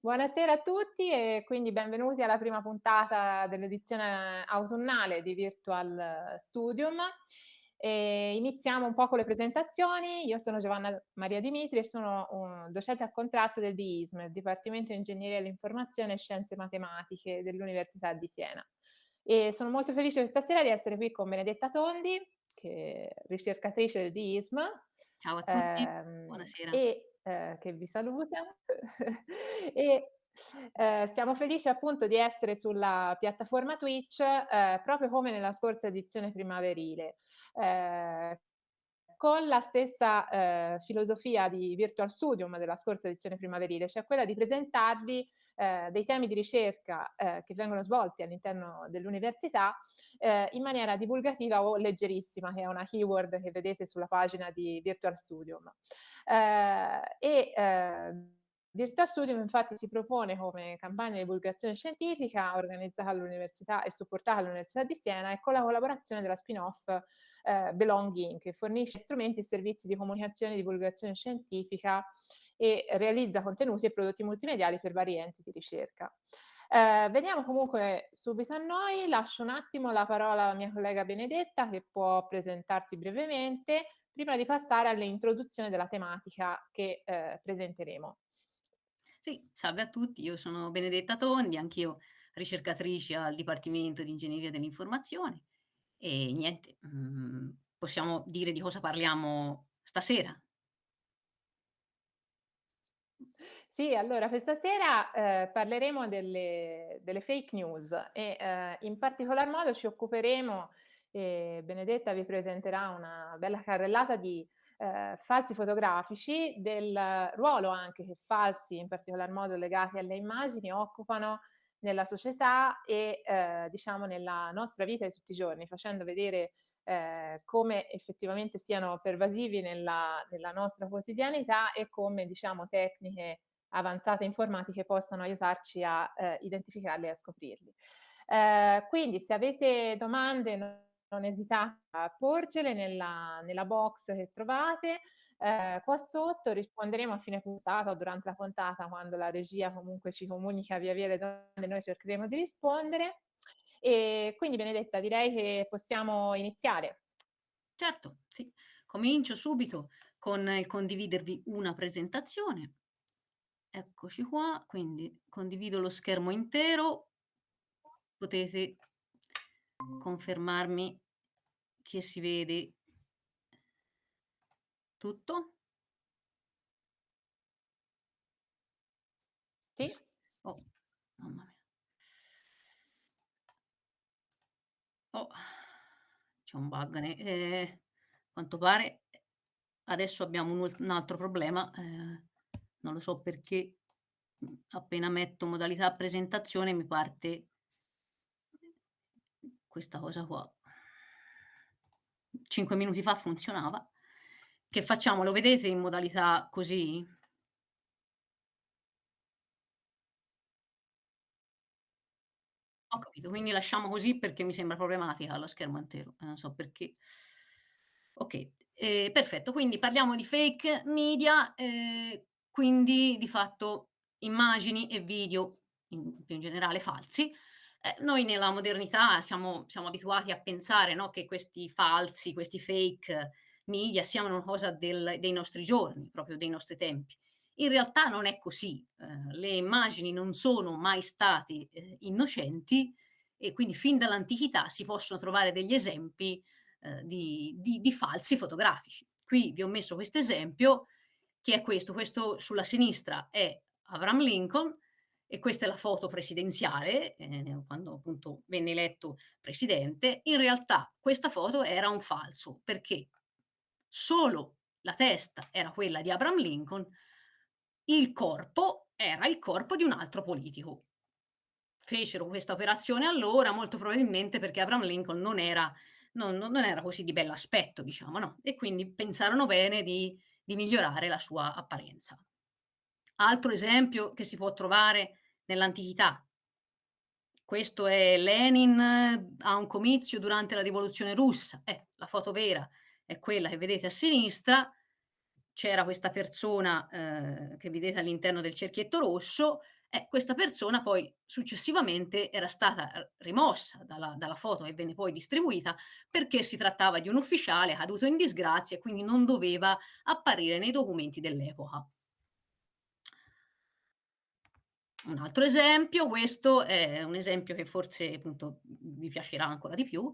Buonasera a tutti e quindi benvenuti alla prima puntata dell'edizione autunnale di Virtual Studium. E iniziamo un po' con le presentazioni. Io sono Giovanna Maria Dimitri e sono un docente a contratto del DISM, il Dipartimento di Ingegneria dell'Informazione e Scienze Matematiche dell'Università di Siena. E sono molto felice questa sera di essere qui con Benedetta Tondi, che è ricercatrice del DISM. Ciao a tutti, ehm, buonasera. E eh, che vi saluta. e eh, siamo felici appunto di essere sulla piattaforma Twitch eh, proprio come nella scorsa edizione primaverile. Eh, con la stessa eh, filosofia di Virtual Studium della scorsa edizione primaverile, cioè quella di presentarvi eh, dei temi di ricerca eh, che vengono svolti all'interno dell'università eh, in maniera divulgativa o leggerissima, che è una keyword che vedete sulla pagina di Virtual Studium. Eh, e eh, Virtual Studium infatti si propone come campagna di divulgazione scientifica organizzata all'Università e supportata all'Università di Siena e con la collaborazione della spin-off eh, Belonging che fornisce strumenti e servizi di comunicazione e divulgazione scientifica e realizza contenuti e prodotti multimediali per vari enti di ricerca. Eh, veniamo comunque subito a noi, lascio un attimo la parola alla mia collega Benedetta che può presentarsi brevemente prima di passare all'introduzione della tematica che eh, presenteremo. Sì, salve a tutti, io sono Benedetta Tondi, anch'io ricercatrice al Dipartimento di Ingegneria dell'Informazione e niente, mhmm, possiamo dire di cosa parliamo stasera. Sì, allora questa sera eh, parleremo delle, delle, fake news e eh, in particolar modo ci occuperemo, eh, Benedetta vi presenterà una bella carrellata di eh, falsi fotografici, del ruolo anche che falsi, in particolar modo legati alle immagini, occupano nella società e eh, diciamo nella nostra vita di tutti i giorni, facendo vedere eh, come effettivamente siano pervasivi nella, nella, nostra quotidianità e come diciamo tecniche avanzate informatiche possano aiutarci a eh, identificarli e a scoprirli. Eh, quindi se avete domande non, esitate a porcele nella, nella box che trovate eh, qua sotto, risponderemo a fine puntata o durante la puntata quando la regia comunque ci comunica via via le domande, noi cercheremo di rispondere. E quindi Benedetta direi che possiamo iniziare. Certo, sì. Comincio subito con il condividervi una presentazione. Eccoci qua, quindi condivido lo schermo intero. Potete confermarmi che si vede tutto? Sì. Oh, mamma mia. Oh, c'è un bug, ehm, quanto pare adesso abbiamo un un altro problema, ehm, non lo so perché, appena metto modalità presentazione mi parte questa cosa qua. 5 minuti fa funzionava. Che facciamo? Lo vedete in modalità così? Ho capito, quindi lasciamo così perché mi sembra problematica lo schermo intero, e non so perché. Okay, ehm, perfetto, quindi parliamo di fake media, ehm, quindi di fatto immagini e video, in più in generale falsi. Ehm, noi nella modernità siamo siamo abituati a pensare, no, che questi falsi, questi fake media siano una cosa del dei nostri giorni, proprio dei nostri tempi. In realtà non è così, ehm, le immagini non sono mai stati, ehm, innocenti e quindi fin dall'antichità si possono trovare degli esempi, ehm, di di di falsi fotografici. Qui vi ho messo questo esempio che è questo, questo sulla sinistra è Abraham Lincoln e questa è la foto presidenziale, ehm, quando appunto venne eletto presidente. In realtà questa foto era un falso, perché solo la testa era quella di Abraham Lincoln, il corpo era il corpo di un altro politico. Fecero questa operazione allora, molto probabilmente perché Abraham Lincoln non era non non era così di bell'aspetto, diciamo, no, e quindi pensarono bene di di migliorare la sua apparenza. Altro esempio che si può trovare nell'antichità. Questo è Lenin a un comizio durante la rivoluzione russa. Eh, la foto vera è quella che vedete a sinistra c'era questa persona, ehm, che vedete all'interno del cerchietto rosso, eh, questa persona poi successivamente era stata r rimossa dalla dalla foto che venne poi distribuita, perché si trattava di un ufficiale caduto in disgrazia e quindi non doveva apparire nei documenti dell'epoca. Un altro esempio, questo è un esempio che forse appunto vi piacerà ancora di più.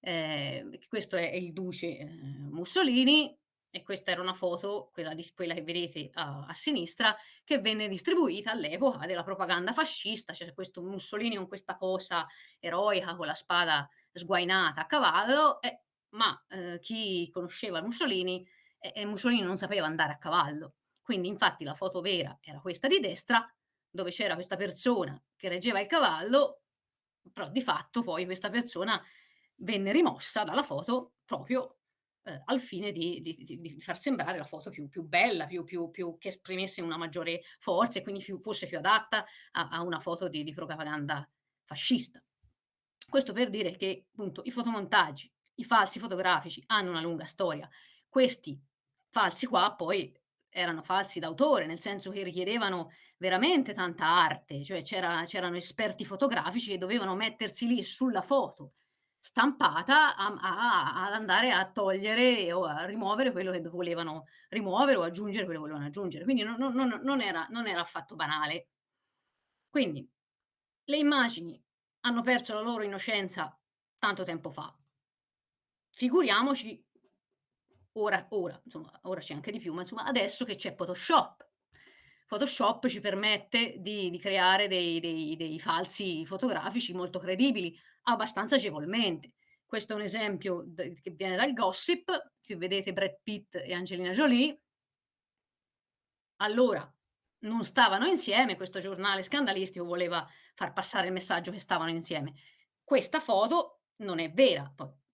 Ehm, questo è il duce, ehm, Mussolini e questa era una foto, quella di quella che vedete a a sinistra, che venne distribuita all'epoca della propaganda fascista. C'era questo Mussolini con questa posa eroica, con la spada sguainata a cavallo, e ma, ehm, chi conosceva Mussolini, eh, eh, Mussolini non sapeva andare a cavallo. Quindi infatti la foto vera era questa di destra, dove c'era questa persona che reggeva il cavallo, però di fatto poi questa persona venne rimossa dalla foto proprio, ehm, al fine di di di far sembrare la foto più più bella, più più più che esprimesse una maggiore forza e quindi fosse più adatta a a una foto di di propaganda fascista. Questo per dire che, appunto, i fotomontaggi, i falsi fotografici hanno una lunga storia. Questi falsi qua poi erano falsi d'autore, nel senso che richiedevano veramente tanta arte, cioè c'era c'erano esperti fotografici che dovevano mettersi lì sulla foto stampata a a ad andare a togliere o a rimuovere quello che volevano rimuovere o aggiungere quello che volevano aggiungere. Quindi no no non non era non era affatto banale. Quindi le immagini hanno perso la loro innocenza tanto tempo fa. Figuriamoci ora ora, insomma, ora c'è anche di più, ma insomma adesso che c'è Photoshop. Photoshop ci permette di di creare dei dei dei falsi fotografici molto credibili, abbastanza agevolmente. Questo è un esempio che viene dal gossip, qui vedete Brad Pitt e Angelina Jolie. Allora, non stavano insieme, questo giornale scandalistico voleva far passare il messaggio che stavano insieme. Questa foto non è vera,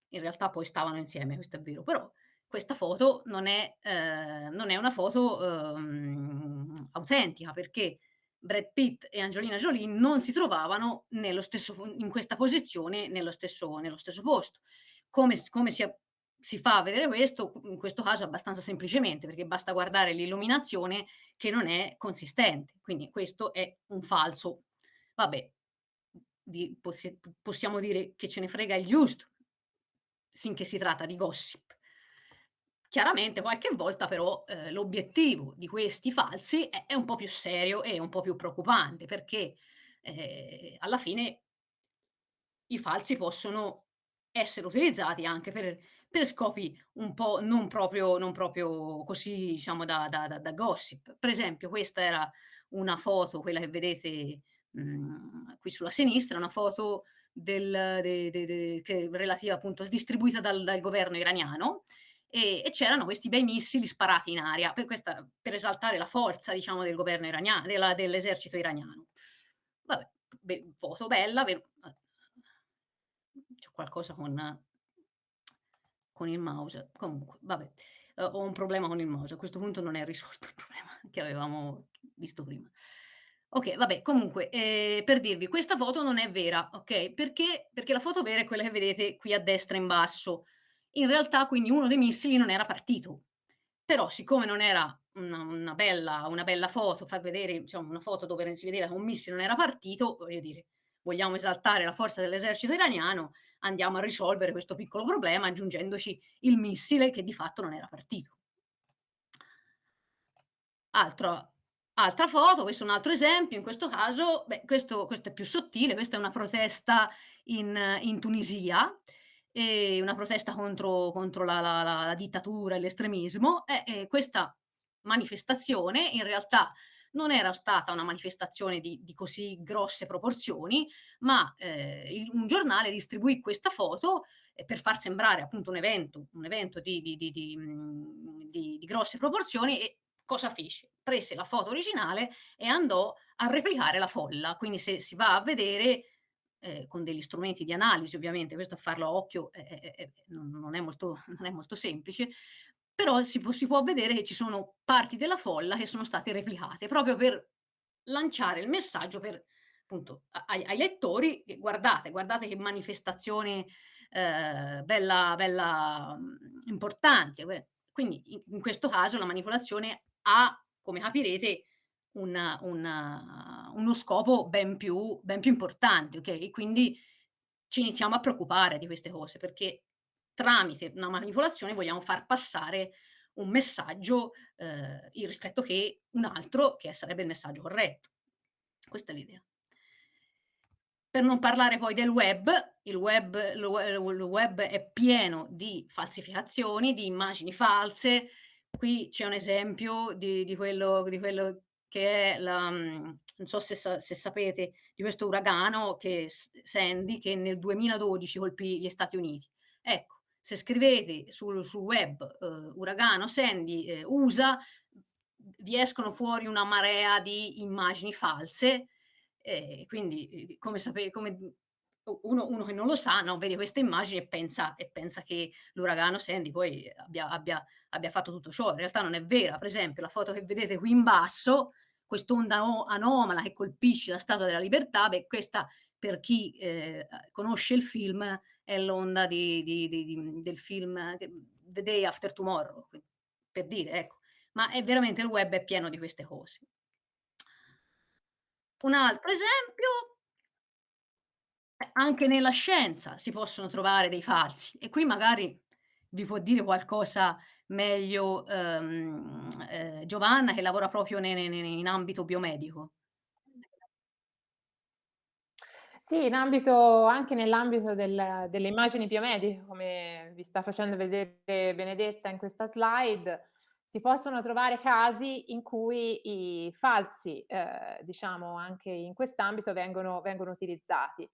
in realtà poi stavano insieme, questo è vero, però questa foto non è ehm, non è una foto, uhm, autentica, perché Brad Pitt e Angelina Jolie non si trovavano stesso in questa posizione, nello stesso nello stesso posto. Come come si si fa a vedere questo? In questo caso abbastanza semplicemente, perché basta guardare l'illuminazione che non è consistente. Quindi questo è un falso. Vabbè, di possi possiamo dire che ce ne frega il giusto, sinché si tratta di gossip. Chiaramente qualche volta però, ehm, l'obiettivo di questi falsi è è un po' più serio e un po' più preoccupante perché, ehm, alla fine i falsi possono essere utilizzati anche per per scopi un po' non proprio non proprio così diciamo da da da da gossip. Per esempio questa era una foto, quella che vedete, mhmm, qui sulla sinistra, una foto del de de de relativa appunto distribuita dal dal governo iraniano, e e c'erano questi bei missili sparati in aria, per questa per esaltare la forza diciamo del governo irania della dell'esercito iraniano. Vabbè, be foto bella, uhm, c'ho qualcosa con con il mouse, comunque vabbè, uhm, ho un problema con il mouse, a questo punto non è risolto il problema che avevamo visto prima. Okay, vabbè, comunque, ehm, per dirvi, questa foto non è vera, okay, perché? Perché la foto vera è quella che vedete qui a destra in basso. In realtà quindi uno dei missili non era partito, però siccome non era una una bella una bella foto, far vedere diciamo una foto dove si vedeva che un missile non era partito, voglio dire, vogliamo esaltare la forza dell'esercito iraniano, andiamo a risolvere questo piccolo problema aggiungendoci il missile che di fatto non era partito. Altro altra foto, questo è un altro esempio, in questo caso, beh, questo questo è più sottile, questa è una protesta in in Tunisia, ehm, una protesta contro contro la la la dittatura e l'estremismo, e e questa manifestazione in realtà non era stata una manifestazione di di così grosse proporzioni, ma, ehm, il un giornale distribuì questa foto, ehm, per far sembrare appunto un evento un evento di di di grosse proporzioni e cosa fece? Prese la foto originale e andò a replicare la folla. Quindi se si va a vedere, ehm, con degli strumenti di analisi ovviamente, questo a farlo a occhio è è è è non è molto non è molto semplice, però si può si può vedere che ci sono parti della folla che sono state replicate, proprio per lanciare il messaggio per appunto ai ai lettori "Guardate, guardate che manifestazione, ehm, bella bella, mhmm, importante, beh" Quindi in in questo caso la manipolazione ha, come capirete, un un uno scopo ben più ben più importante, e quindi ci iniziamo a preoccupare di queste cose, perché tramite una manipolazione vogliamo far passare un messaggio, il rispetto che un altro che sarebbe il messaggio corretto. Questa è l'idea. Per non parlare poi del web, il web il web è pieno di falsificazioni, di immagini false. Qui c'è un esempio di di quello di quello che è la mhmm, non so se se sapete di questo uragano che Sandy, che nel 2012 colpì gli Stati Uniti. Ecco, se scrivete sul sul web, uhm, uragano Sandy, ehm, USA, vi escono fuori una marea di immagini false e quindi, uhm, come sape come uno uno che non lo sa, no, vede queste immagini e pensa e pensa che l'uragano Sandy poi abbia abbia abbia fatto tutto ciò. In realtà non è vera. Per esempio la foto che vedete qui in basso, quest'onda anomala che colpisce la Statua della Libertà, beh questa per chi, ehm, conosce il film è l'onda di di di del film The Day After Tomorrow, per dire, ecco. Ma è veramente il web è pieno di queste cose. Un altro esempio eh, anche nella scienza si possono trovare dei falsi e qui magari vi può dire qualcosa meglio, ehm, Giovanna che lavora proprio ne ne in ambito biomedico. Sì, in ambito anche nell'ambito del delle immagini biomediche, come vi sta facendo vedere Benedetta in questa slide, si possono trovare casi in cui i falsi, ehm, diciamo anche in quest'ambito vengono vengono utilizzati.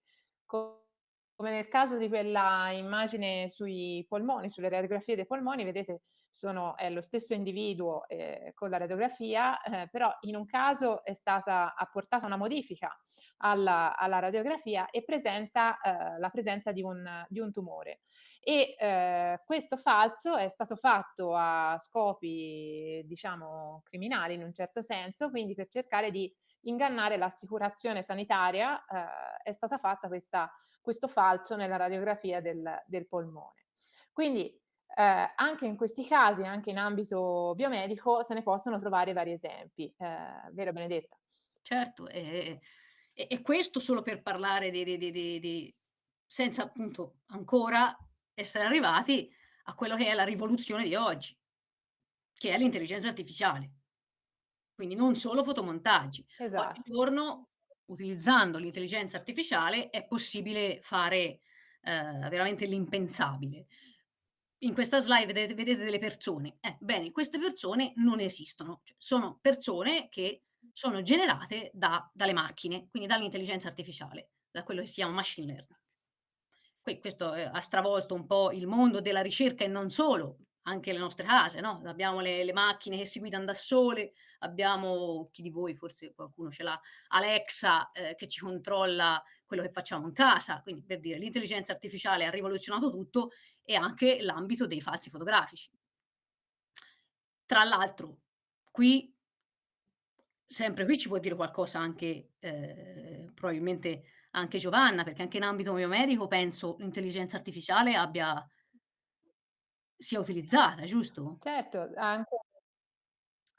Co come nel caso di quella immagine sui polmoni, sulle radiografie dei polmoni, vedete sono è lo stesso individuo, ehm, con la radiografia, eh, però in un caso è stata apportata una modifica alla alla radiografia e presenta, ehm, la presenza di un di un tumore. E, ehm, questo falso è stato fatto a scopi, diciamo, criminali in un certo senso, quindi per cercare di ingannare l'assicurazione sanitaria, ehm, è stata fatta questa questo falso nella radiografia del del polmone. Quindi, ehm, anche in questi casi, anche in ambito biomedico, se ne possono trovare vari esempi. Ehm, vero Benedetta? Certo, e e e questo solo per parlare di di di di senza appunto ancora essere arrivati a quello che è la rivoluzione di oggi, che è l'intelligenza artificiale. Quindi non solo fotomontaggi. Esatto. Oggigiorno, utilizzando l'intelligenza artificiale, è possibile fare, ehm, veramente l'impensabile. In questa slide vedete vedete delle persone. Eh, bene, queste persone non esistono, cioè sono persone che sono generate da dalle macchine, quindi dall'intelligenza artificiale, da quello che si chiama machine learning. Qui questo, ehm, ha stravolto un po' il mondo della ricerca e non solo, anche le nostre case, no, abbiamo le le macchine che si guidan da sole, abbiamo chi di voi, forse qualcuno ce l'ha, Alexa, ehm, che ci controlla quello che facciamo in casa. Quindi per dire, l'intelligenza artificiale ha rivoluzionato tutto e anche l'ambito dei falsi fotografici. Tra l'altro qui sempre qui ci può dire qualcosa anche, ehm, probabilmente anche Giovanna, perché anche in ambito biomedico penso l'intelligenza artificiale abbia sia utilizzata, giusto? Certo, anche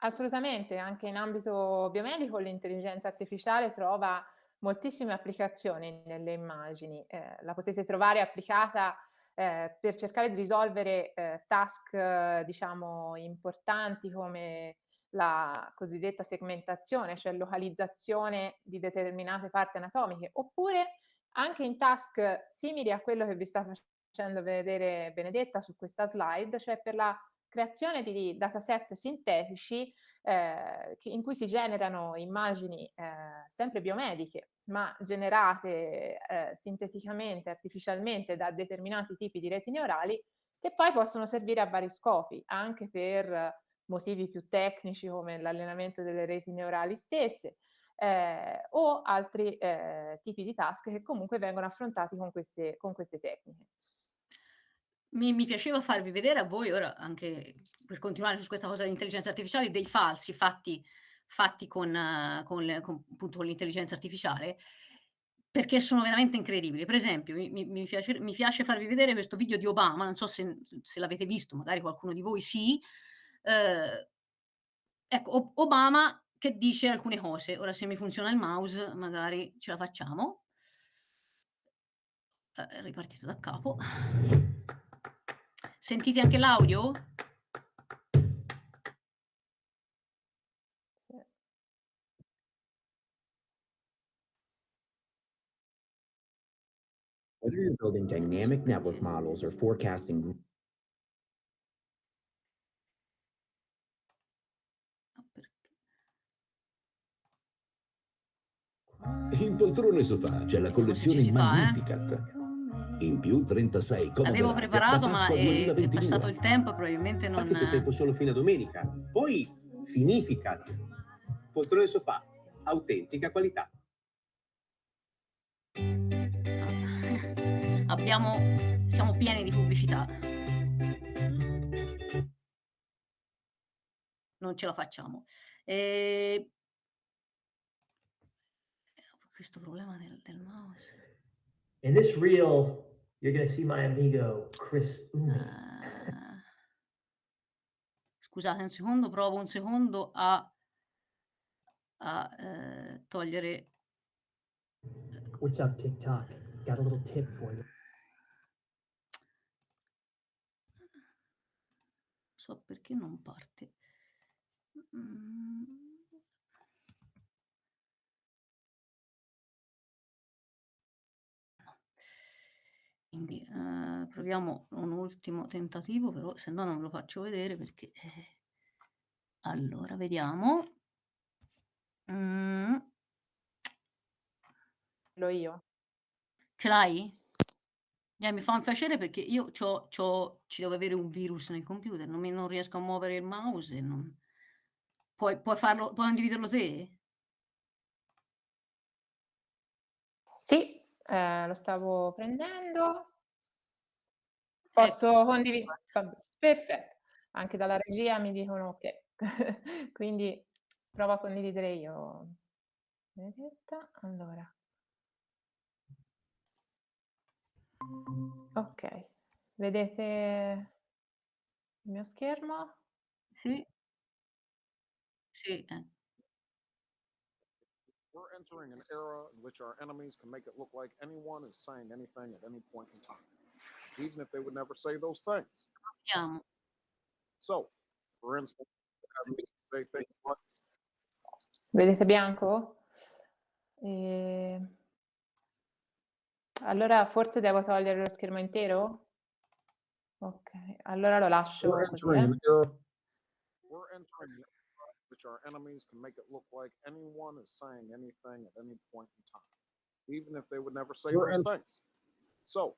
Assolutamente, anche in ambito biomedico l'intelligenza artificiale trova moltissime applicazioni nelle immagini. Ehm, la potete trovare applicata, ehm, per cercare di risolvere, ehm, task eh, diciamo importanti come la cosiddetta segmentazione, cioè localizzazione di determinate parti anatomiche, oppure anche in task simili a quello che vi sta facendo vedere Benedetta su questa slide, cioè per la creazione di dataset sintetici, che in cui si generano immagini, ehm, sempre biomediche, ma generate, ehm, sinteticamente, artificialmente da determinati tipi di reti neurali, che poi possono servire a vari scopi, anche per motivi più tecnici come l'allenamento delle reti neurali stesse, ehm, o altri, ehm, tipi di task che comunque vengono affrontati con queste con queste tecniche. Mi mi piaceva farvi vedere a voi ora, anche per continuare su questa cosa dell'intelligenza artificiale, dei falsi fatti fatti con eh, con con con l'intelligenza artificiale. Perché sono veramente incredibili. Per esempio, mi mi piace mi piace farvi vedere questo video di Obama, non so se se l'avete visto, magari qualcuno di voi sì. Uhm, ecco, Obama che dice alcune cose. Ora se mi funziona il mouse magari ce la facciamo. Eh, ripartito da capo. Sentite anche l'audio? Whether you're building dynamic network models or forecasting? In poltrone sofà c'è la collezione si fa, eh. In più 36 comode L'avevo preparato ma Pasqua è è 2022. passato il tempo e probabilmente non Anche se tempo solo fino a domenica. Poi Finificat. Poltrone sofà, autentica qualità. Abbiamo siamo pieni di pubblicità. Non ce la facciamo. Ehm Eh, questo problema del del mouse. In this reel, you're gonna see my amigo Chris Umi. Ehm Scusate un secondo, provo un secondo a a, ehm, togliere ecco. What's up, TikTok? Got a little tip for you. So perché non parte. Mhmm Quindi, ehm, proviamo un ultimo tentativo, però se no non ve lo faccio vedere perché eh allora vediamo. Mh. Lo io. Ce l'hai? Eh, mi fa un piacere perché io c'ho c'ho ci deve avere un virus nel computer, non mi non riesco a muovere il mouse e non puoi puoi farlo puoi condividerlo te? Sì, ehm, lo stavo prendendo. Ecco. Posso condivi vabbè, perfetto. Anche dalla regia mi dicono okay. Quindi provo a condividere io. Benedetta, allora. Okay. Vedete il mio schermo? Sì. Sì, eh. We're entering an era in which our enemies can make it look like anyone is saying anything at any point in time, even if they would never say those things. Proviamo. So, for instance, have me say things like, Vedete bianco? Ehm allora forse devo togliere lo schermo intero? Okay, allora lo lascio we're così, entering eh. era we're entering an era in which our enemies can make it look like anyone is saying anything at any point in time, even if they would never say We're those ent- things. So,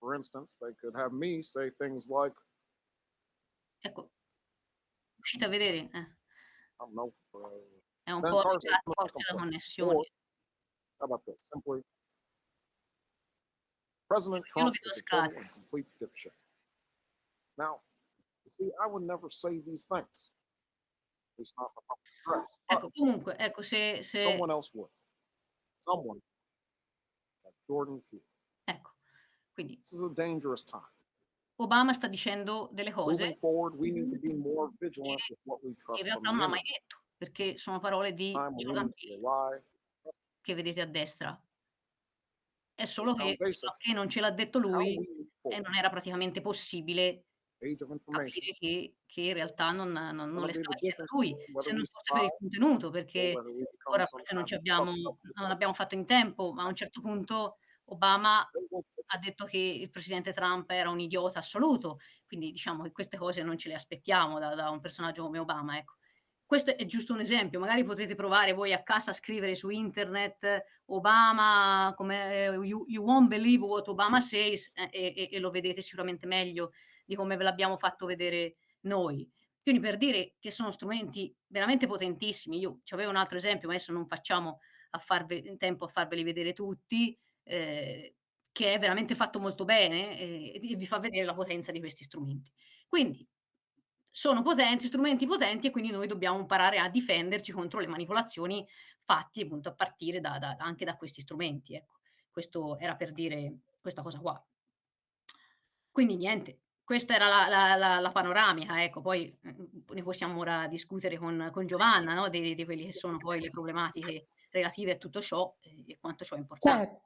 for instance, they could have me say things like, Ecco. Riuscite a vedere? Eh. I don't know, uh, È un po' Carson forse la connessione. or how about this? Simply, President Trump vedo is a total complete dipshit. Now, you see, I would never say these things. Least not the public address. Ecco, comunque, ecco se se someone else would. Someone like Jordan Peele. ecco. Quindi This is a dangerous time. Obama sta dicendo delle cose forward, che in realtà non ha mai detto, perché sono parole di Jordan Peele che vedete a destra. È solo che che non ce l'ha detto lui, forward. non era praticamente possibile. Capire che che in realtà non non non le the dicendo difference lui, se non fosse per il contenuto, perché ora forse non abbiamo non l'abbiamo fatto in tempo, ma a un certo punto Obama ha detto che il presidente Trump era un idiota assoluto, quindi diciamo che queste cose non ce le aspettiamo da da un personaggio come Obama, ecco. Questo è giusto un esempio, magari potete provare voi a casa a scrivere su internet Obama come you you won't believe what Obama says eh, e e lo vedete sicuramente meglio di come ve l'abbiamo fatto vedere noi. Quindi per dire che sono strumenti veramente potentissimi, io c'avevo un altro esempio, ma adesso non facciamo a farve in tempo a farveli vedere tutti, ehm, che è veramente fatto molto bene, ehm, e vi fa vedere la potenza di questi strumenti. Quindi sono potenti, strumenti potenti e quindi noi dobbiamo imparare a difenderci contro le manipolazioni fatti appunto a partire da da anche da questi strumenti, ecco. Questo era per dire questa cosa qua. Quindi niente, questa era la la la la panoramica, ecco, poi, mhmm, ne possiamo ora discutere con con Giovanna, no, di di quelli che sono poi le problematiche relative a tutto ciò e e quanto ciò è importan Cer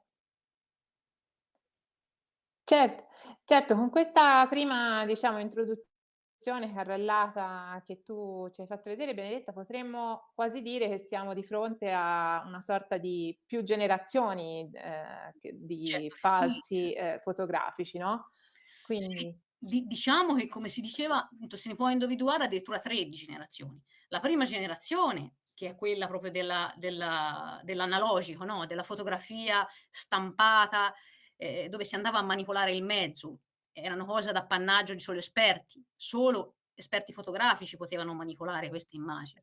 Certo, certo, con questa prima, diciamo, introduzione carrellata che tu ci hai fatto vedere, Benedetta, potremmo quasi dire che siamo di fronte a una sorta di più generazioni, che di Certo che sì. falsi, ehm, fotografici, no, Sì, quindi di diciamo che come si diceva, appunto, se ne può individuare addirittura 3 di generazioni. La prima generazione, che è quella proprio della della dell'analogico, no, della fotografia stampata, ehm, dove si andava a manipolare il mezzo, erano cose ad appannaggio di solo esperti, solo esperti fotografici potevano manipolare queste immagini.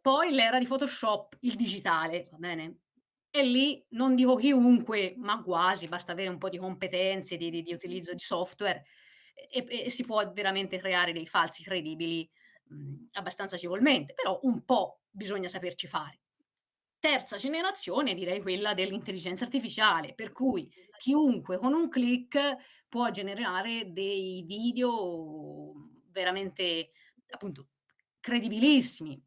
Poi l'era di Photoshop, il digitale, va bene? E lì non dico chiunque, ma quasi, basta avere un po' di competenze di di di utilizzo di software e e si può veramente creare dei falsi credibili, mhmm, abbastanza agevolmente, però un po' bisogna saperci fare. Terza generazione direi quella dell'intelligenza artificiale, per cui chiunque con un click può generare dei video veramente, appunto, credibilissimi.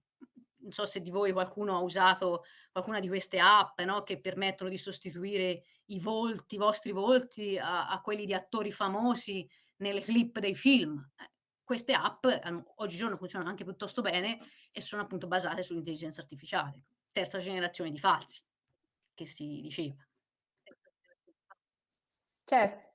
Non so se di voi qualcuno ha usato qualcuna di queste app, no, che permettono di sostituire i volti, i vostri volti a a quelli di attori famosi nelle clip dei film. Eh, queste app, hanno oggigiorno funzionano anche piuttosto bene e sono appunto basate sull'intelligenza artificiale. Terza generazione di falsi, che si diceva. Cer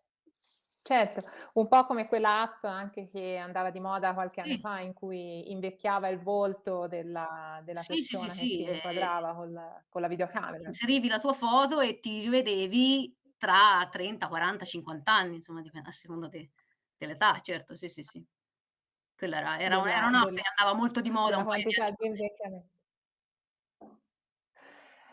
certo, un po' come quella app anche che andava di moda qualche anno Sì. fa, in cui invecchiava il volto della della Sì, sì, sì, persona che si ehm inquadrava col con la videocamera. inserivi la tua foto e ti rivedevi tra 30, 40, 50 anni, insomma a seconda de dell'età, certo, sì, sì, sì. Quella era era un era un'app che andava molto di moda un quantità di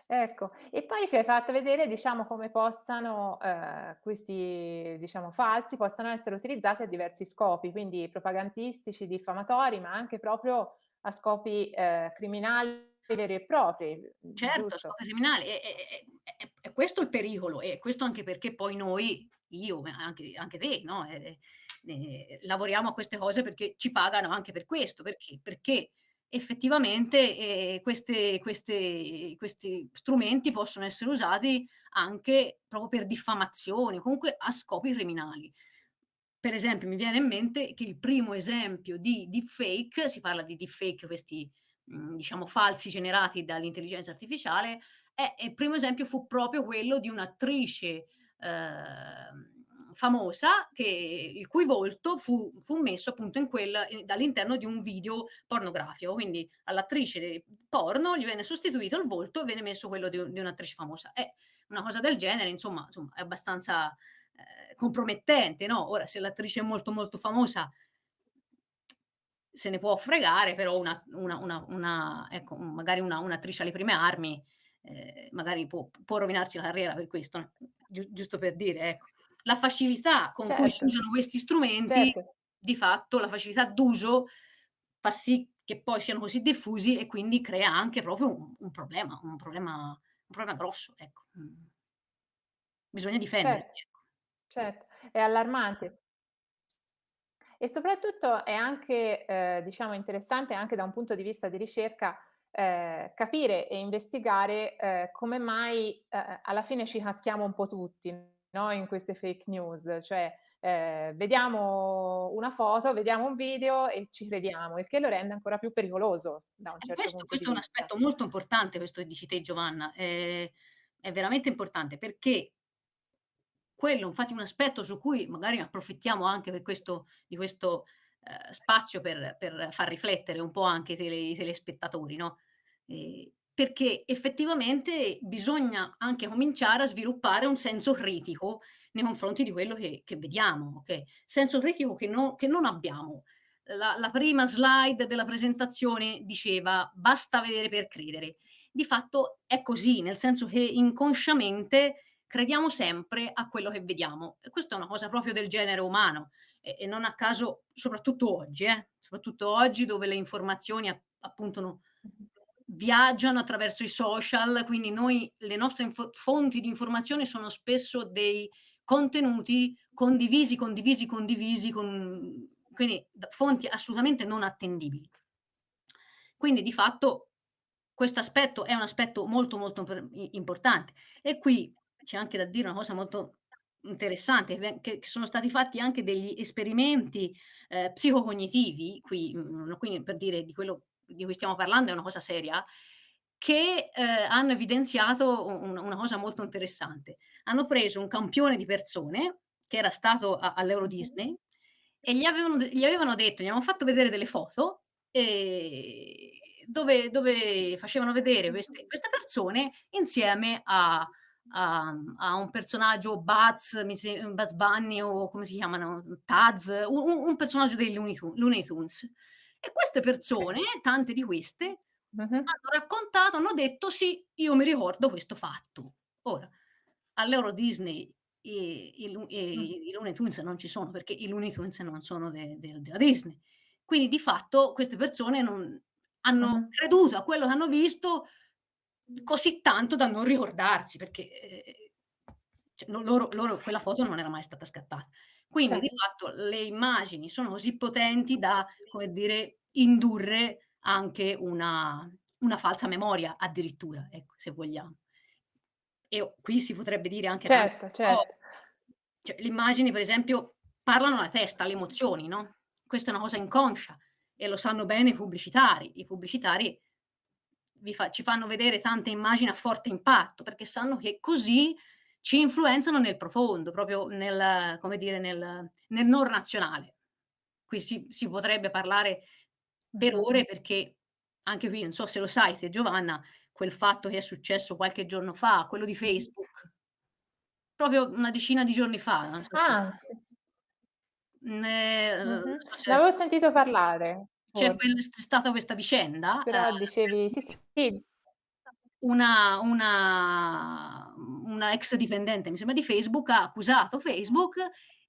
Ecco, e poi ci hai fatto vedere, diciamo, come possano, ehm, questi, diciamo, falsi, possano essere utilizzati a diversi scopi, quindi propagandistici, diffamatori, ma anche proprio a scopi, ehm, criminali veri e propri, Certo, giusto? scopi criminali. E e e e è è questo il pericolo e questo anche perché poi noi, io, ma anche anche te, no, ehm, ehm, lavoriamo a queste cose perché ci pagano anche per questo. Perché? Perché effettivamente, ehm, queste queste questi strumenti possono essere usati anche proprio per diffamazioni, comunque a scopi criminali. Per esempio, mi viene in mente che il primo esempio di deepfake, si parla di deepfake, questi, mhmm, diciamo falsi generati dall'intelligenza artificiale, eh, e il primo esempio fu proprio quello di un'attrice, famosa che il cui volto fu fu messo appunto in quel ehm, all'interno di un video pornografico. Quindi all'attrice porno gli venne sostituito il volto e venne messo quello di di un'attrice famosa. Eh, una cosa del genere insomma insomma è abbastanza, ehm, compromettente, no, ora se l'attrice è molto, molto famosa se ne può fregare, però una una una una ecco, magari una un'attrice alle prime armi, ehm, magari può può rovinarsi la carriera per questo, giu giusto per dire, ecco. La facilità con cui si Certo, usano questi strumenti, certo. di fatto la facilità d'uso fa sì che poi siano così diffusi e quindi crea anche proprio un un problema un problema un problema grosso, ecco. Mh. Bisogna Certo, difendersi, ecco. certo, è allarmante. E soprattutto è anche, ehm, diciamo interessante anche da un punto di vista di ricerca, ehm, capire e investigare, ehm, come mai, ehm, alla fine ci caschiamo un po' tutti, no, in queste fake news. Cioè, ehm, vediamo una foto, vediamo un video e ci crediamo, il che lo rende ancora più pericoloso da un certo questo punto questo è un vista. aspetto molto importante, questo che dici te Giovanna, ehm, è veramente importante perché quello infatti è un aspetto su cui magari approfittiamo anche per questo di questo, spazio per per far riflettere un po' anche i tele i telespettatori, no, ehm, perché effettivamente bisogna anche cominciare a sviluppare un senso critico nei confronti di quello che che vediamo, okay, senso critico che no che non abbiamo. La la prima slide della presentazione diceva: "Basta vedere per credere." Di fatto è così, nel senso che inconsciamente crediamo sempre a quello che vediamo e questa è una cosa proprio del genere umano e e non a caso soprattutto oggi eh, soprattutto oggi dove le informazioni a appunto no. Viaggiano attraverso i social, quindi noi le nostre fonti di informazione sono spesso dei contenuti condivisi, condivisi, condivisi con quindi fonti assolutamente non attendibili. Quindi di fatto questo aspetto è un aspetto molto, molto importante. E qui c'è anche da dire una cosa molto interessante, che sono stati fatti anche degli esperimenti, ehm, psicocognitivi, qui mhmm, quindi per dire di quello di cui stiamo parlando è una cosa seria, che, ehm, hanno evidenziato u una cosa molto interessante. Hanno preso un campione di persone che era stato a all'Euro. Disney e gli avevano gli avevano detto gli avevan fatto vedere delle foto, ehm, dove dove facevano vedere queste queste persone insieme a a a un personaggio Buzz, Bugs Bunny o come si chiamano, Taz, u u un personaggio dei Looney Tunes. E queste persone, tante di queste, Mh-mh. hanno raccontato, hanno detto: "Sì, io mi ricordo questo fatto". Ora, all'Euro Disney i i i i Looney Tunes non ci sono, perché i Looney Tunes non sono de del della Disney. Quindi di fatto queste persone non hanno Mh-mh. creduto a quello che hanno visto così tanto da non ricordarsi, perché, ehm, cioè loro loro quella foto non era mai stata scattata. Quindi di Certo. fatto le immagini sono così potenti da, come dire, indurre anche una una falsa memoria addirittura, ecco, se vogliamo. E qui si potrebbe dire anche Certo, certo. Cioè, le immagini per esempio parlano alla testa, alle emozioni, no, questa è una cosa inconscia e lo sanno bene i pubblicitari. I pubblicitari vi fa ci fanno vedere tante immagini a forte impatto, perché sanno che così ci influenzano nel profondo, proprio nel come dire, nel nel non razionale. Qui si si potrebbe parlare per ore perché anche qui, non so se lo sai te Giovanna, quel fatto che è successo qualche giorno fa, quello di. Facebook. Proprio una decina di giorni fa, non so Ah, sì. So Ne avevo sentito parlare, c'è stata questa vicenda, Però dicevi sì, sì. una una una ex dipendente, mi sembra di Facebook, ha accusato Facebook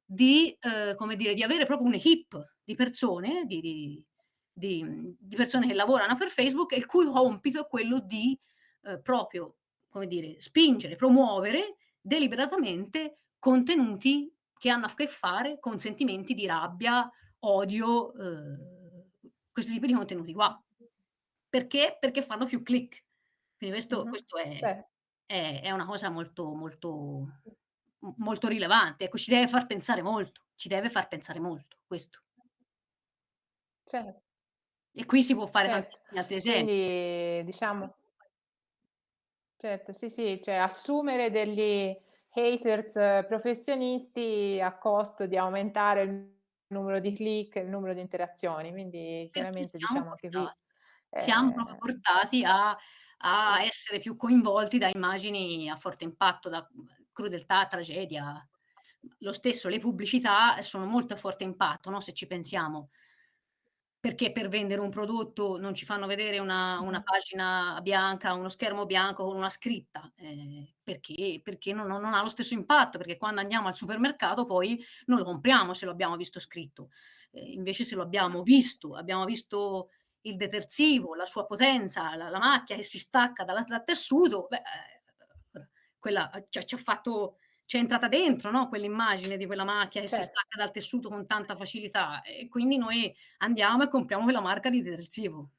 di, ehm, come dire, di avere proprio un'équipe di persone, di di di di persone che lavorano per Facebook e il cui compito è quello di, ehm, proprio, come dire, spingere, promuovere deliberatamente contenuti che hanno a che fare con sentimenti di rabbia, odio, uhm, questo tipo di contenuti qua. Perché? Perché fanno più click. Quindi questo Mh-mh. questo è Cer è è una cosa molto, molto molto rilevante. Ecco, ci deve far pensare molto, ci deve far pensare molto questo. Cer E qui si può fare certo. tantissimi altri esempi. Quindi diciamo Certo, sì, sì, cioè assumere degli haters professionisti a costo di aumentare il numero di click, il numero di interazioni. Quindi chiaramente diciamo anche qui, portati siamo proprio ehm portati a a essere più coinvolti da immagini a forte impatto, da, mhmm, crudeltà, tragedia. Lo stesso, le pubblicità sono molto a forte impatto, no, se ci pensiamo. Perché per vendere un prodotto non ci fanno vedere una una pagina bianca, uno schermo bianco con una scritta, ehm, perché perché no no non ha lo stesso impatto, perché quando andiamo al supermercato poi non lo compriamo se lo abbiamo visto scritto. Ehm, invece se lo abbiamo visto, abbiamo visto il detersivo, la sua potenza, la la macchia che si stacca dalla dal tessuto, beh, ehm, quella ci ha ci ha fatto c'è entrata dentro, no, quell'immagine di quella macchia che si Cer stacca dal tessuto con tanta facilità e quindi noi andiamo e compriamo quella marca di detersivo.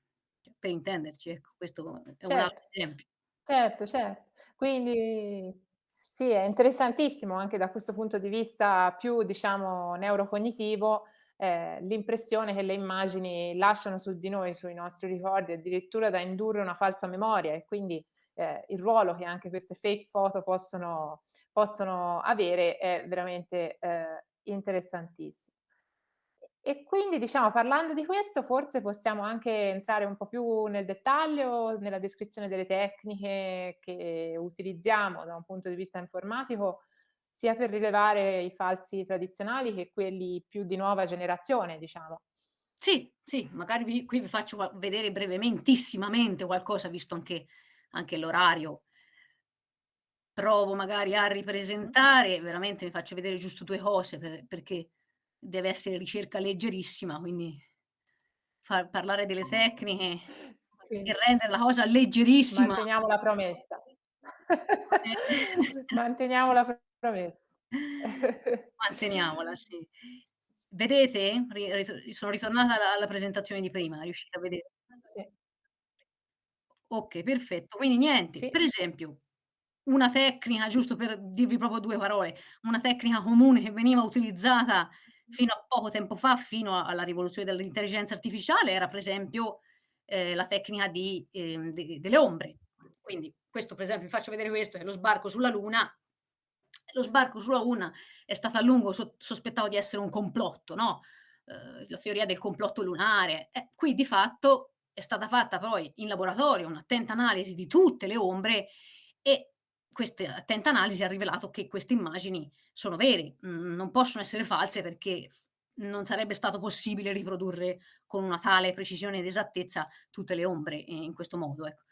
Cioè, per intenderci, ecco, questo è un Certo, altro esempio. certo, cer quindi sì, è interessantissimo anche da questo punto di vista più, diciamo, neurocognitivo, ehm, l'impressione che le immagini lasciano su di noi, sui nostri ricordi, addirittura da indurre una falsa memoria e quindi, ehm, il ruolo che anche queste fake photo possono possono avere è veramente, ehm, interessantissi E quindi diciamo parlando di questo forse possiamo anche entrare un po' più nel dettaglio, nella descrizione delle tecniche che utilizziamo da un punto di vista informatico, sia per rilevare i falsi tradizionali che quelli più di nuova generazione, diciamo. Sì, sì, magari vi qui vi faccio vedere brevementissimamente qualcosa, visto anche anche l'orario. Provo magari a ripresentare, veramente vi faccio vedere giusto 2 cose per perché deve essere ricerca leggerissima, quindi far parlare delle tecniche Quindi e rendere la cosa leggerissima. Manteniamo la promessa. Eh. Manteniamo la promessa. Manteniamola, sì. Vedete? Ri sono ritornata alla alla presentazione di prima, riuscite a vedere? Sì. Okay, perfetto. Quindi niente, Sì. per esempio, una tecnica, giusto per dirvi proprio 2 parole, una tecnica comune che veniva utilizzata fino a poco tempo fa, fino a alla rivoluzione dell'intelligenza artificiale, era per esempio, ehm, la tecnica di ehm, de delle ombre. Quindi questo per esempio vi faccio vedere questo, è lo sbarco sulla Luna. Lo sbarco sulla Luna è stato a lungo so sospettato di essere un complotto, no, uhm, la teoria del complotto lunare. Eh, qui di fatto è stata fatta poi in laboratorio un'attenta analisi di tutte le ombre e queste attenta analisi ha rivelato che queste immagini sono vere, mhmm, non possono essere false perché non sarebbe stato possibile riprodurre con una tale precisione ed esattezza tutte le ombre, ehm, in questo modo, ecco.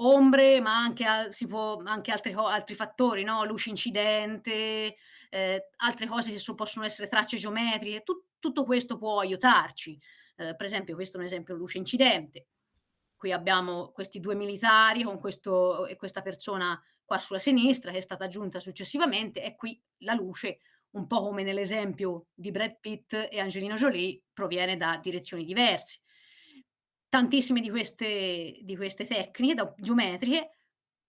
Ombre, ma anche al si può anche altre co altri fattori, no, luce incidente, ehm, altre cose che so possono essere tracce geometriche, tu tutto questo può aiutarci. Ehm, per esempio questo è un esempio luce incidente. Qui abbiamo questi 2 militari con questo e questa persona qua sulla sinistra che è stata aggiunta successivamente e qui la luce, un po' come nell'esempio di Brad Pitt e Angelina Jolie, proviene da direzioni diverse. Tantissime di queste di queste tecniche geometriche,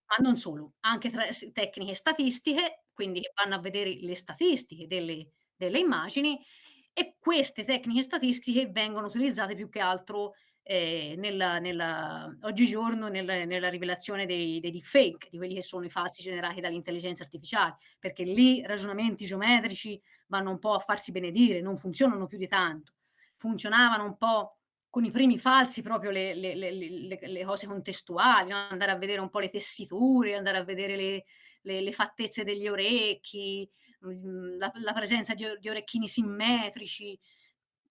ma non solo, anche tra tecniche statistiche, quindi vanno a vedere le statistiche delle delle immagini e queste tecniche statistiche vengono utilizzate più che altro, ehm, nella nella oggigiorno nel nella rivelazione dei dei deepfake, di quelli che sono i falsi generati dall'intelligenza artificiale, perché lì ragionamenti geometrici vanno un po' a farsi benedire, non funzionano più di tanto. Funzionavano un po' con i primi falsi proprio le le le le cose contestuali, no, andare a vedere un po' le tessiture, andare a vedere le fattezze degli orecchi, mhmm, la la presenza di di orecchini simmetrici.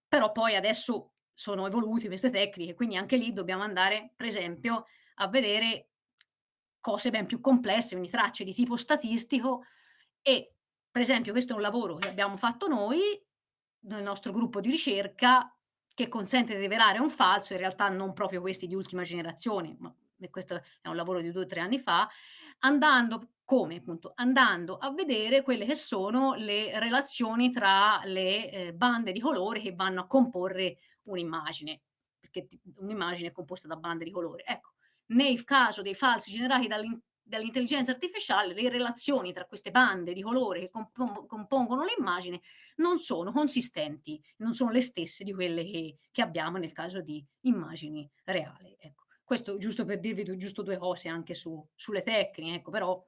Però poi adesso sono evoluti queste tecniche, quindi anche lì dobbiamo andare, per esempio, a vedere cose ben più complesse, quindi tracce di tipo statistico e, per esempio, questo è un lavoro che abbiamo fatto noi, nel nostro gruppo di ricerca, che consente di rivelare un falso, in realtà non proprio questi di ultima generazione, ma questo è un lavoro di 2 o 3 anni fa, andando come? Appunto, andando a vedere quelle che sono le relazioni tra le, ehm, bande di colore che vanno a comporre un'immagine, perché un'immagine è composta da bande di colore. Ecco, nel caso dei falsi generati dall'intelligenza artificiale, le relazioni tra queste bande di colore che compon compongono l'immagine non sono consistenti, non sono le stesse di quelle che che abbiamo nel caso di immagini reali, ecco. Questo giusto per dirvi giusto 2 cose anche su sulle tecniche, ecco, però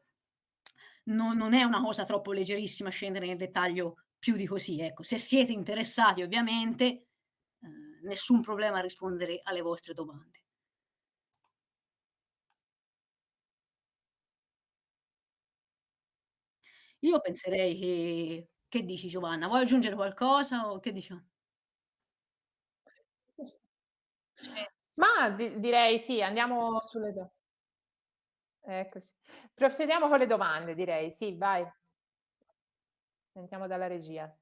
no non è una cosa troppo leggerissima scendere nel dettaglio più di così, ecco. Se siete interessati ovviamente, ehm, nessun problema a rispondere alle vostre domande. Io penserei che che dici Giovanna? Vuoi aggiungere qualcosa o che diciamo? Sì, sì. Sì. Mah, di direi sì, andiamo sulle do Eccoci. Procediamo con le domande direi, sì, vai. Sentiamo dalla regia.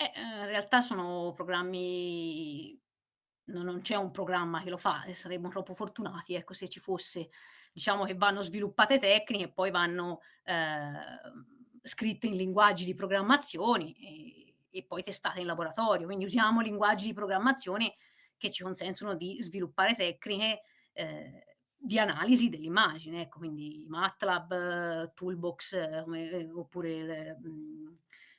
Eh, ehm, in realtà sono programmi no non c'è un programma che lo fa e saremmo troppo fortunati, ecco, se ci fosse. Diciamo che vanno sviluppate tecniche e poi vanno, ehm, scritte in linguaggi di programmazioni e e poi testate in laboratorio. Quindi usiamo linguaggi di programmazione che ci consentono di sviluppare tecniche, ehm, di analisi dell'immagine, ecco, quindi MATLAB, Toolbox, come ehm, oppure mhmm,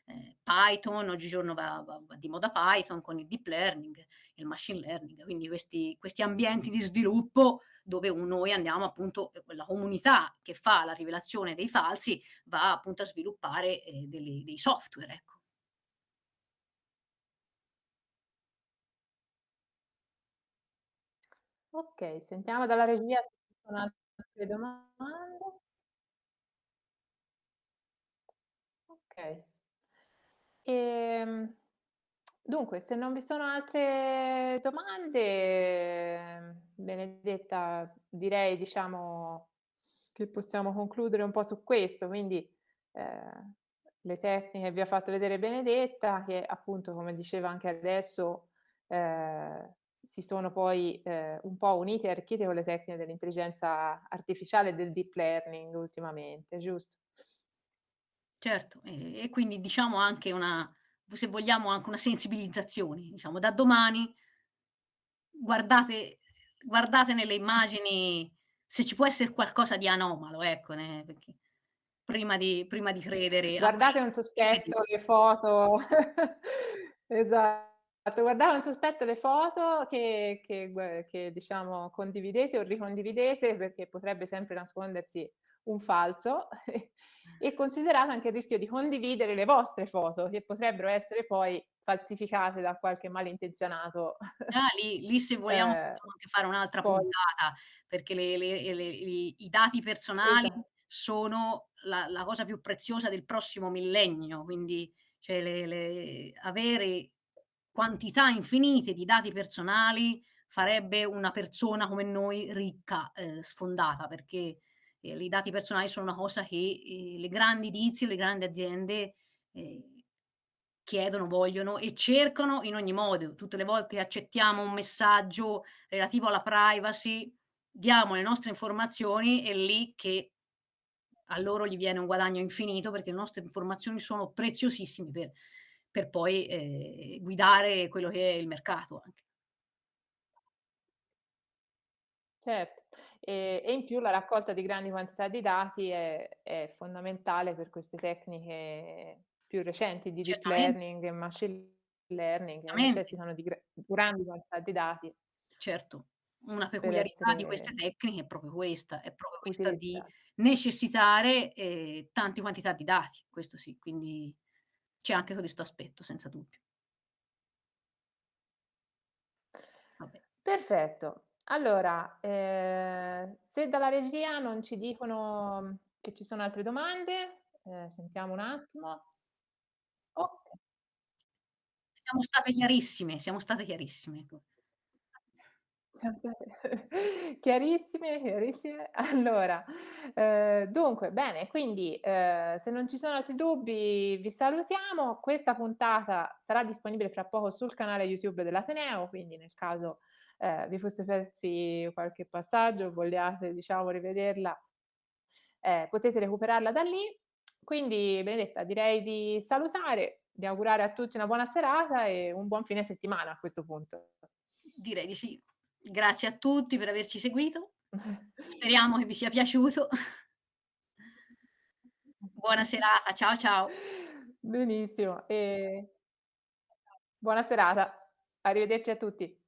ehm, Python, oggigiorno va va va di moda Python con il deep learning, il machine learning, quindi questi questi ambienti di sviluppo dove noi andiamo appunto ehm, quella comunità che fa la rivelazione dei falsi va appunto a sviluppare, ehm, delle dei software, ecco. Okay, sentiamo dalla regia se ci sono altre domande. Okay. Ehm, dunque se non vi sono altre domande, Benedetta, direi diciamo che possiamo concludere un po' su questo. Quindi, ehm, le tecniche vi ha fatto vedere Benedetta, che appunto, come diceva anche adesso, ehm, si sono poi, ehm, un po' unite e arricchite con le tecniche dell'intelligenza artificiale e del deep learning ultimamente, giusto? Certo, e e quindi diciamo anche una se vogliamo anche una sensibilizzazione, diciamo da domani guardate guardate nelle immagini se ci può essere qualcosa di anomalo, ecco, ne perché prima di prima di credere Guardate un sospetto le foto. Esatto, guardate un sospetto le foto che che che diciamo condividete o ricondividete, perché potrebbe sempre nascondersi un falso e considerate anche il rischio di condividere le vostre foto, che potrebbero essere poi falsificate da qualche malintenzionato. Ah, lì lì se vogliamo possiamo anche fare un'altra poi puntata, perché le le le i dati personali Esa sono la la cosa più preziosa del prossimo millennio, quindi cioè avere quantità infinite di dati personali farebbe una persona come noi ricca, ehm, sfondata, perché, ehm, i dati personali sono una cosa che, ehm, le grandi dizi, le grandi aziende, ehm, chiedono, vogliono e cercano in ogni modo. Tutte le volte accettiamo un messaggio relativo alla privacy, diamo le nostre informazioni, è lì che a loro gli viene un guadagno infinito, perché le nostre informazioni sono preziosissime per per poi, ehm, guidare quello che è il mercato anche. Certo, e e in più la raccolta di grandi quantità di dati è è fondamentale per queste tecniche più recenti di deep learning e machine learning, che necessitano di gra grandi quantità di dati Certo, una peculiarità di queste tecniche è proprio questa, è proprio questa di necessitare, ehm, tanti quantità di dati, questo sì, quindi c'è anche questo aspetto senza dubbio. Vabbè. Perfetto. Allora, ehm, se dalla regia non ci dicono che ci sono altre domande, ehm, sentiamo un attimo. Okay. Siamo state chiarissime, siamo state chiarissime, ecco. chiarissime, chiarissime. Allora, ehm, dunque bene, quindi, ehm, se non ci sono altri dubbi vi salutiamo. Questa puntata sarà disponibile fra poco sul canale YouTube dell'Ateneo, quindi nel caso, ehm, vi foste persi qualche passaggio vogliate diciamo rivederla, ehm, potete recuperarla da lì. Quindi Benedetta direi di salutare, di augurare a tutti una buona serata e un buon fine settimana a questo punto. Direi di sì. Grazie a tutti per averci seguito. Speriamo che vi sia piaciuto. Buona serata, ciao, ciao. Benissimo, e buona serata. Arrivederci a tutti.